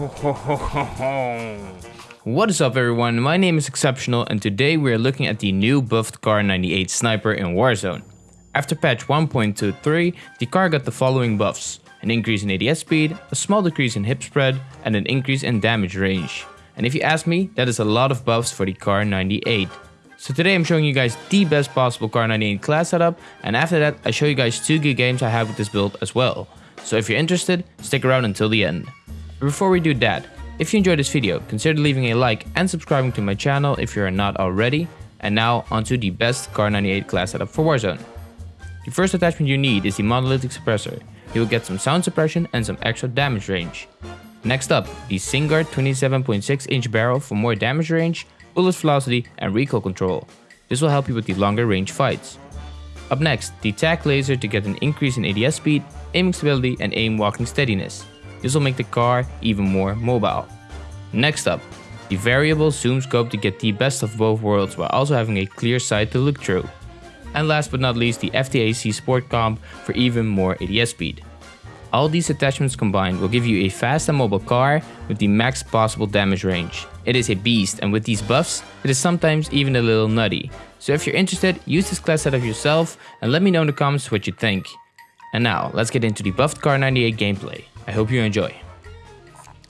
What is up everyone, my name is Exceptional and today we are looking at the new buffed Kar 98 Sniper in Warzone. After patch 1.23, the car got the following buffs. An increase in ADS speed, a small decrease in hip spread, and an increase in damage range. And if you ask me, that is a lot of buffs for the Kar 98. So today I'm showing you guys the best possible Kar 98 class setup, and after that I show you guys 2 good games I have with this build as well. So if you're interested, stick around until the end. But before we do that, if you enjoyed this video, consider leaving a like and subscribing to my channel if you are not already. And now onto the best Kar 98 class setup for Warzone. The first attachment you need is the monolithic suppressor. You will get some sound suppression and some extra damage range. Next up, the Singuard 27.6 inch barrel for more damage range, bullet velocity and recoil control. This will help you with the longer range fights. Up next, the TAC laser to get an increase in ADS speed, aiming stability and aim walking steadiness. This will make the car even more mobile. Next up, the variable zoom scope to get the best of both worlds while also having a clear sight to look through. And last but not least the FTAC Sport Comp for even more ADS speed. All these attachments combined will give you a fast and mobile car with the max possible damage range. It is a beast and with these buffs, it is sometimes even a little nutty. So if you're interested, use this class setup yourself and let me know in the comments what you think. And now, let's get into the buffed Kar 98 gameplay. I hope you enjoy.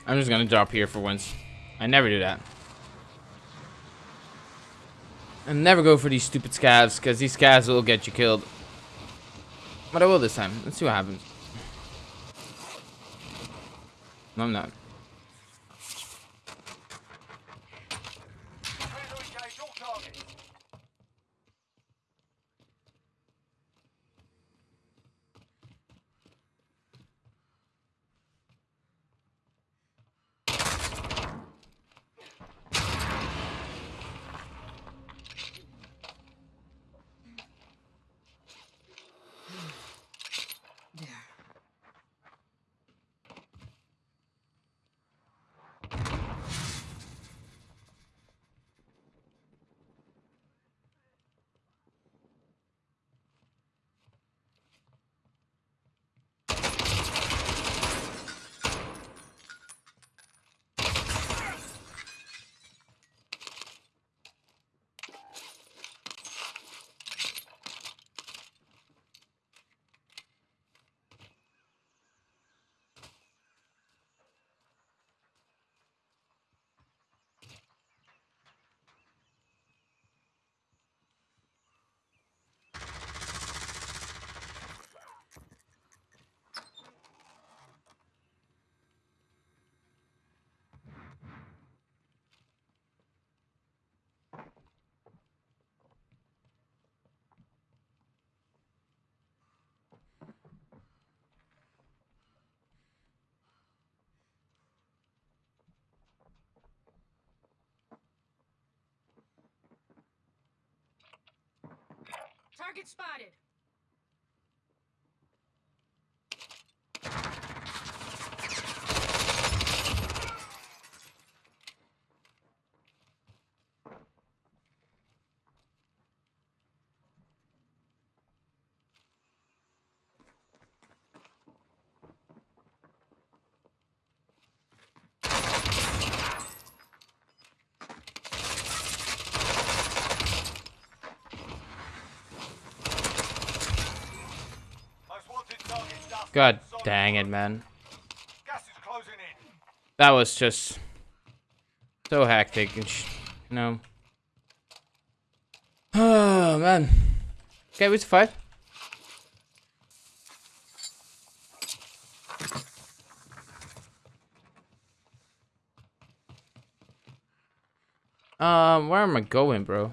I'm just gonna drop here for once. I never do that. I never go for these stupid scavs, because these scavs will get you killed. But I will this time. Let's see what happens. No, I'm not. Target spotted. God dang it, man. That was just so hectic and you know. Oh man. Okay, we fight? Um, where am I going, bro?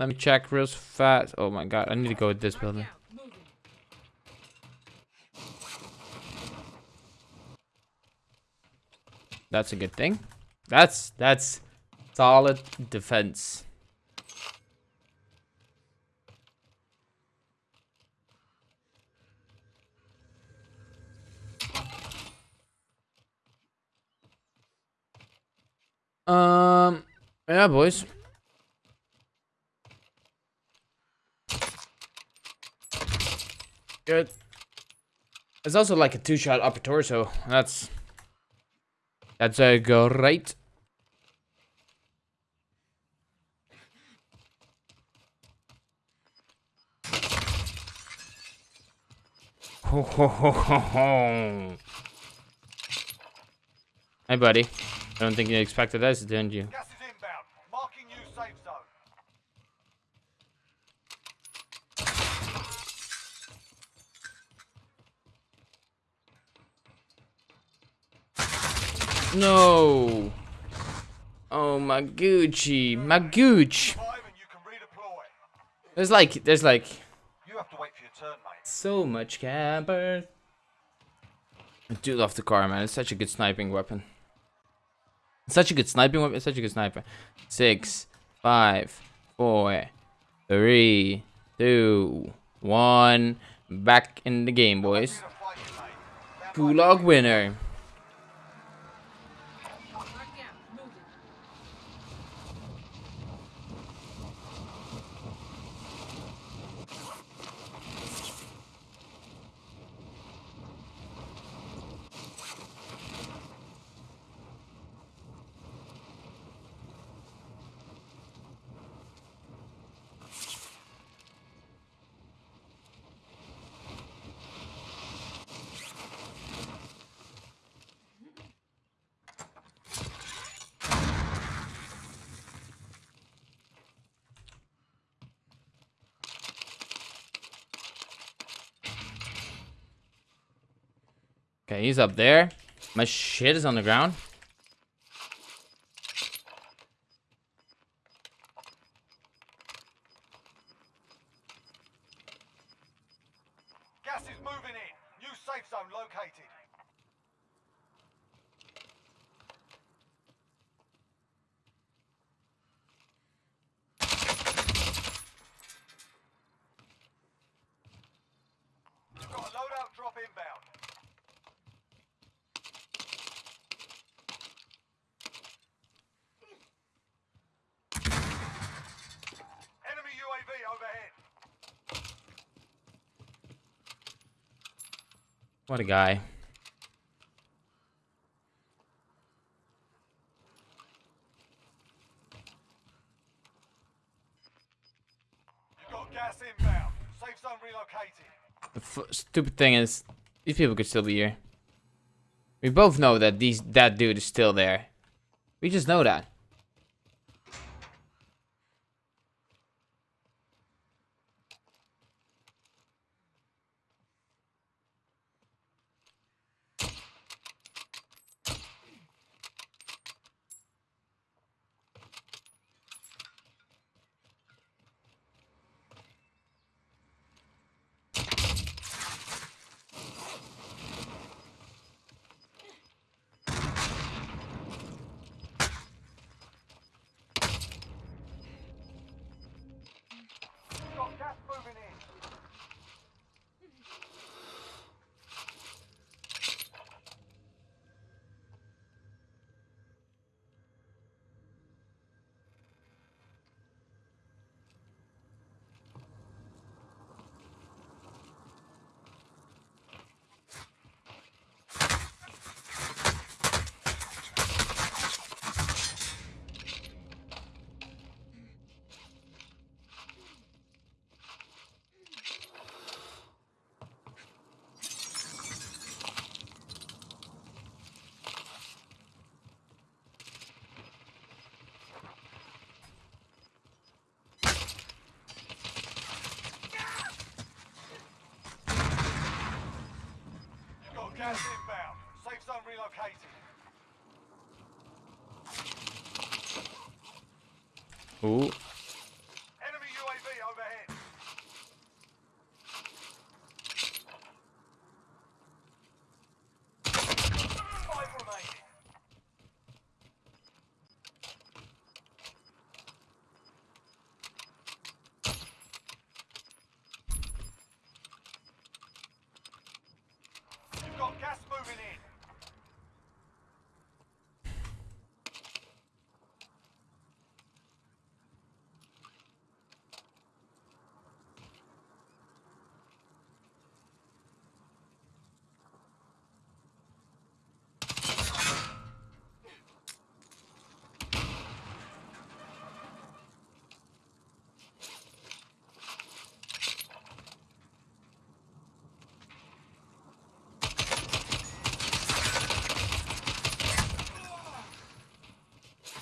Let me check real fast. Oh my god, I need to go with this building. That's a good thing. That's that's solid defense. Um, yeah, boys. Good. It's also like a two-shot upper torso. That's that's a great. Hey, buddy. I don't think you expected this, didn't you? Gas is inbound. Marking new safe zone. No. Oh my Gucci, my Gooch. Five and you can redeploy. There's like, there's like You have to wait for your turn, mate. so much camper. I do love the car, man. It's such a good sniping weapon. It's such a good sniping weapon. It's such a good sniper. Six, five, four, three, two, one. Back in the game, boys. Need a fight, mate. Stand by. Gulag winner. Okay, he's up there. My shit is on the ground. Gas is moving in. New safe zone located. You've got a loadout drop inbound. Enemy UAV overhead. What a guy. You've got gas inbound. Safe zone relocated. The f stupid thing is, these people could still be here. We both know that these that dude is still there. We just know that. Ooh. Enemy UAV overhead. Five remaining. You've got gas moving in.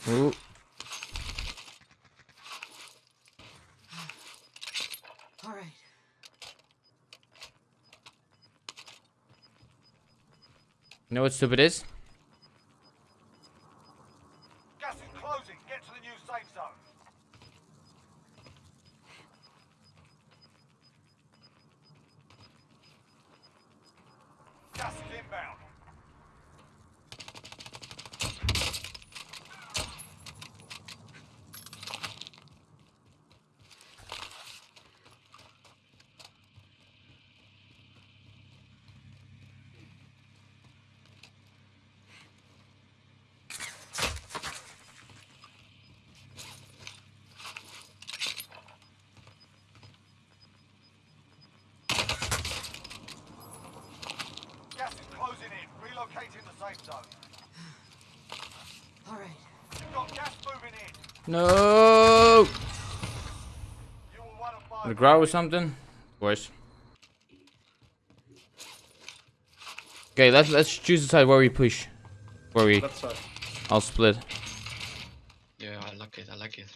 Ooh. All right. You know what stupid is? Gas is closing. Get to the new safe zone. Gas is inbound. Gas is closing in. Relocating the safe zone. All right. You've got gas moving in. No. You were one of The five. grow or something? Of course. Okay, let's let's choose the side where we push. Where we Left side. I'll split. Yeah, I like it. I like it.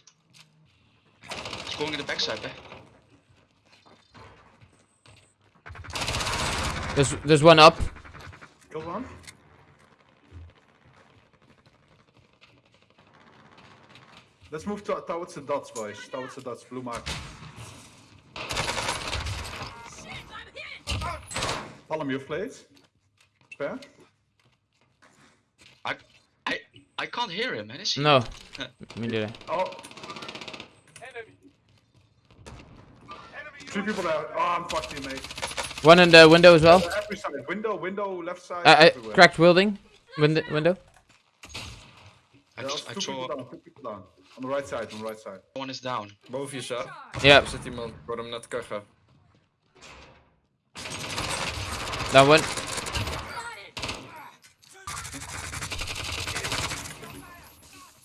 It's going in the backside, eh? There's there's one up. Kill one. Let's move to, towards the dots, boys. Towards the dots. Blue mark. Follow me, please. Spare. I, I, I can't hear him, man. Is he? No. Me neither. Oh, Enemy. Enemy three people there. Oh, I'm fucked, you, mate. One in the window as well. Every side. Window, window, left side. Uh, uh, I, I cracked building. Window window. I, just, I two saw people down. Two people down. On the right side. On the right side. one is down. Boven je, Sa. Yeah, Er zit iemand. Ik hoorde hem net kuchen. that one.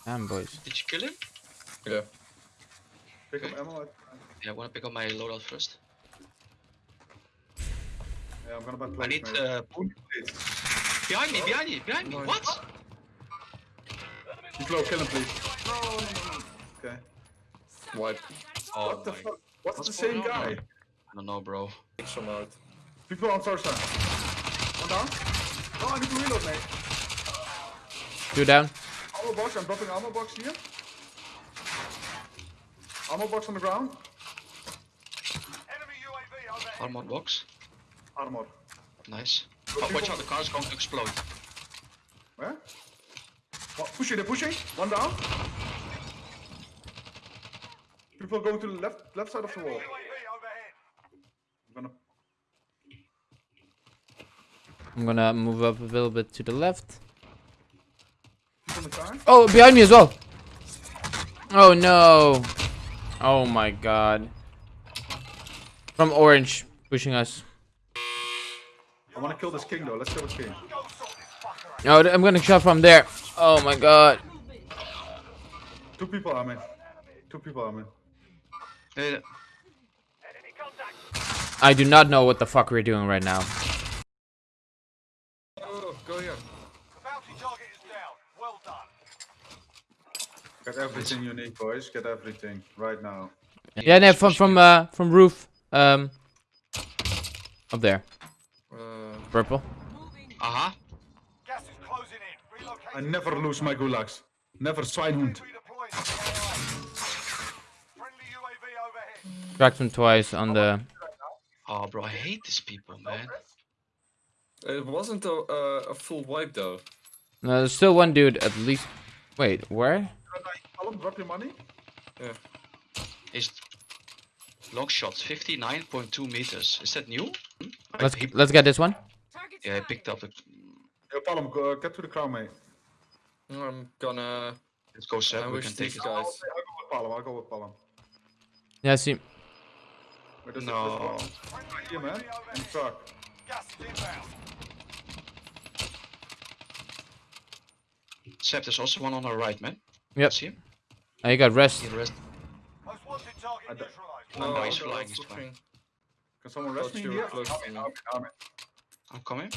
Damn boys. Did you kill him? Ja. Pick up ammo. Yeah, I wanna pick up my loadout first. Yeah, I'm gonna buy I need mate. uh, Only behind me, behind me, behind me. What? He's low. Kill him, please. Okay. Wipe. Oh What the my- fuck? What's, What's the same on, guy? I don't know, bro. Ik zo uit. People on first side. One down. Oh, I need to reload, mate. Two down. Ammo box. I'm dropping ammo box here. Ammo box on the ground. Enemy UAV overhead. Armored box. Armor. Nice. Oh, watch out, the car's going to explode. Where? Oh, pushing, they're pushing. One down. People going to the left left side of the wall. I'm gonna I'm gonna move up a little bit to the left. keep on the car. Oh, behind me as well. Oh no. Oh my god. From orange, pushing us. I wanna kill this king though. Let's kill this king. Go sort this fucker out. Oh, I'm gonna shot from there. Oh my god. Two people are in. Two people are in. Yeah, I do not know what the fuck we're doing right now. Oh, go here. The bounty target is down. Well done. Get everything you need, boys. Get everything right now. Yeah, no, from from uh from roof. Um, up there, Uh, purple. Uh-huh. Gas is closing I never lose my gulags. Never Schweinhund. Redeploying to the AO. Friendly UAV overhead. Cracked him twice on the. Oh, bro, I hate these people, man. It wasn't a, uh, a full wipe though. No, there's still one dude at least. Wait, where? Column, drop your money. Yeah. His long shots, 59.2 meters. Is that new? Hmm? Let's let's get this one. Yeah, I picked up the. Yo, Palm, go, get to the crown, mate. I'm gonna Let's go, Seb. We ambush can take these it. guys. I'll, I'll go with Palm. I'll go with Palm. Yeah, see. Wait, there's a- No. there's one. Friendly Here, man. UAV In the truck. Gas is inbound. Seb, there's also one on our right, man. Yep. See him? Oh, you got rest. See the rest? Most wanted target I don't- neutralized. No, oh, No, he's flying, he's flying. Can someone rest me you here? close Arm to in, me. arm in, arm in. I'm coming.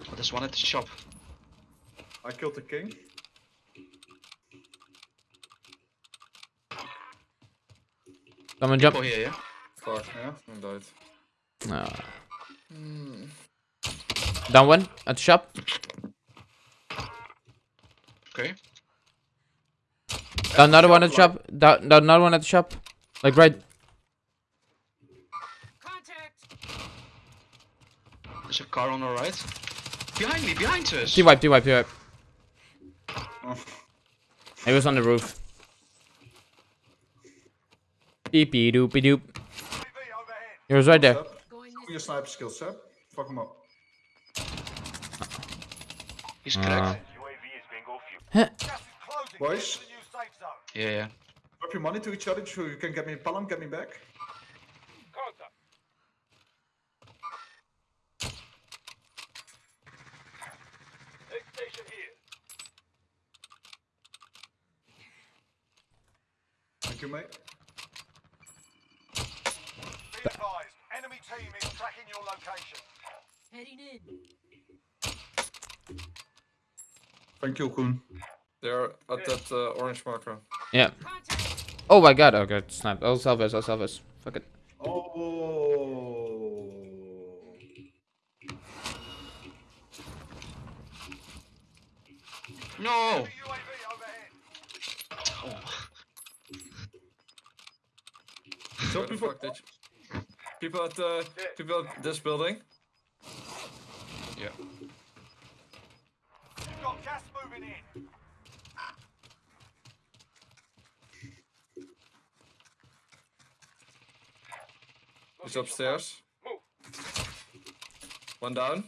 Oh, there's one at the shop. I killed the king. Someone jump. Oh, here, yeah. Fuck, Yeah. I died. No. Hmm. Down one at the shop. Okay. Down another one at the shop. Down, down another one at the shop. Like right. Contact. There's a car on the right. Behind me, behind us. T wipe, T wipe, T wipe. Oh. He was on the roof. Beepy doopy doop. UAV overhead. He was right there. Seb, Your sniper skills, Seb. Fuck him up. He's Uh, cracked. UAV is being off you. Huh. Gas is closing. Boys. Get to the new safe zone. Yeah, yeah. Drop your money to each other so you can get me Palm, get me back. Contact. Next station here. Thank you, mate. Be advised, enemy team is tracking your location. heading in. Thank you, Koen. They're at that uh, orange marker. Yeah. Oh my god. Okay, snap. I'll salve us. I'll salve us. Fuck it. Oh. No! Enemy UAV overhead. Oh. So Where the people, fuck did you... People at uh, people at this building. Yeah. You've got gas moving in. He's upstairs. One down.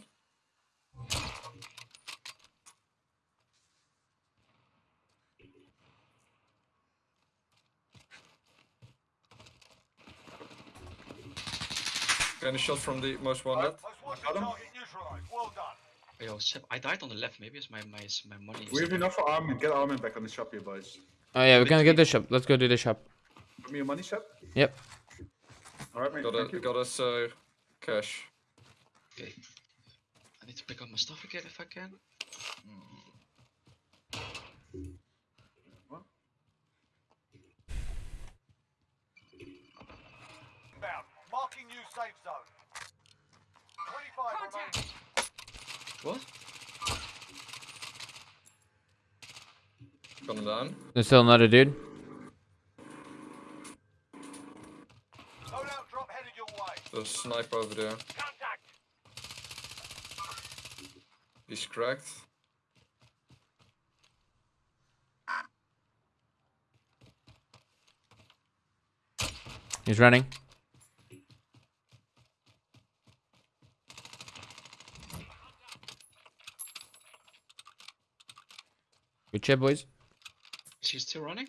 Getting a shot from the most wanted. Most wanted Got him. Well done. Yo, Seb, I died on the left. Maybe it's my my my money. Is we have enough for Armin. Get Armin back on the shop here, boys. Oh yeah, we're gonna get this shop. Let's go to the shop. Give me your money, Seb. Yep. Alright, mate. Got Thank a, you. got us uh, cash. Okay. I need to pick up my stuff again if I can. Inbound. Safe zone. 25 Contact. remaining. What? Got him down. There's still another dude. Loadout drop headed your way. There's a sniper over there. Contact. He's cracked. He's running. Good chip, boys. Is he still running?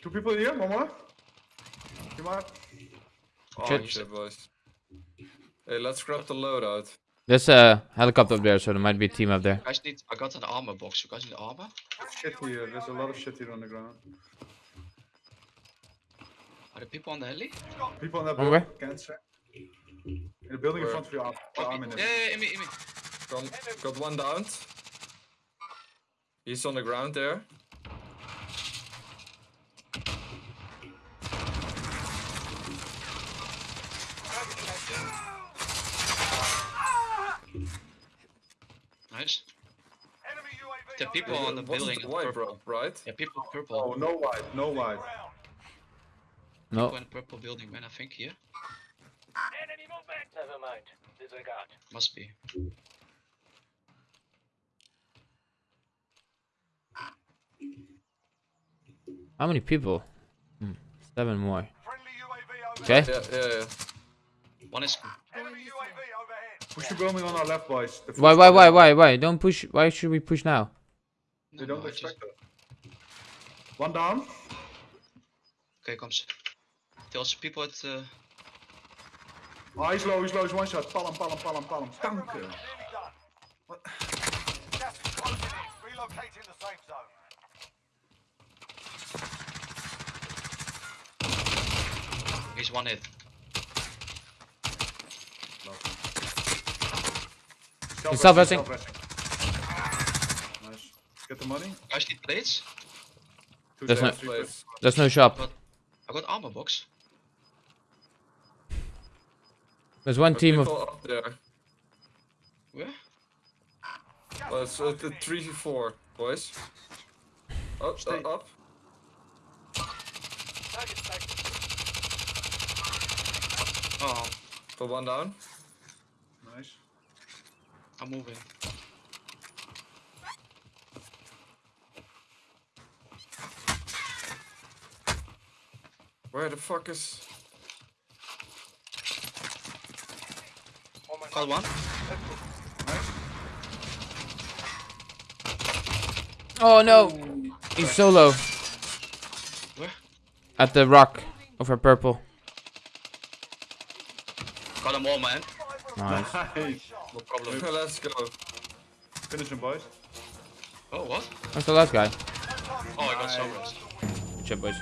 Two people here, one more. Come on. Oh, Shit. Shit, boys. Hey, let's grab the loadout. There's a helicopter up there, so there might be a team up there. You guys need. I got an armor box. You guys need armor? Shit here. There's a lot of shit here on the ground. Are there people on the heli? People in that building. where? Cancer. In the building in front of you, Ar- Oh, yeah, is. yeah, yeah, in me, in me. Got, got one down. He's on the ground there. Nice. The people on the building. the white, purple. bro, right? Yeah, people purple. Oh, no white, no white. No. People in purple building, man. I think here Enemy movement. Never mind. Disregard. must be. How many people? Hmm, Seven more. Okay. Yeah, yeah, yeah. One is Enemy UAV overhead. Push the building on our left, boys. Why, why, why, why, why? Don't push. Why should we push now? They don't no, I just- expect that. One down. Okay, comes. There's people at. Uh, Oh, he's low, he's low, he's one shot. Palm, palm, palm, palm. Everyone, Danke. nearly done. Gas is closing in. Relocating the he's one hit. Self-resting, self-resting. self-resting. Nice. Get the money. Guys need plates. Two There's seconds, no- three Place. There's no shop. But I got armor box. There's one team of. Up there. Where? Well, it's uh, the 3v4, boys. Up, Stay. uh, up. Target sighted. Oh, For one down. Nice. I'm moving. Where the fuck is... Oh Got one. Oh no! He's solo Where? at the rock over purple. Got them all, man. Nice. Nice. No problem. Let's go. Finish him, boys. Oh, what? That's the last guy? Oh, I got sunrise. Good job, boys.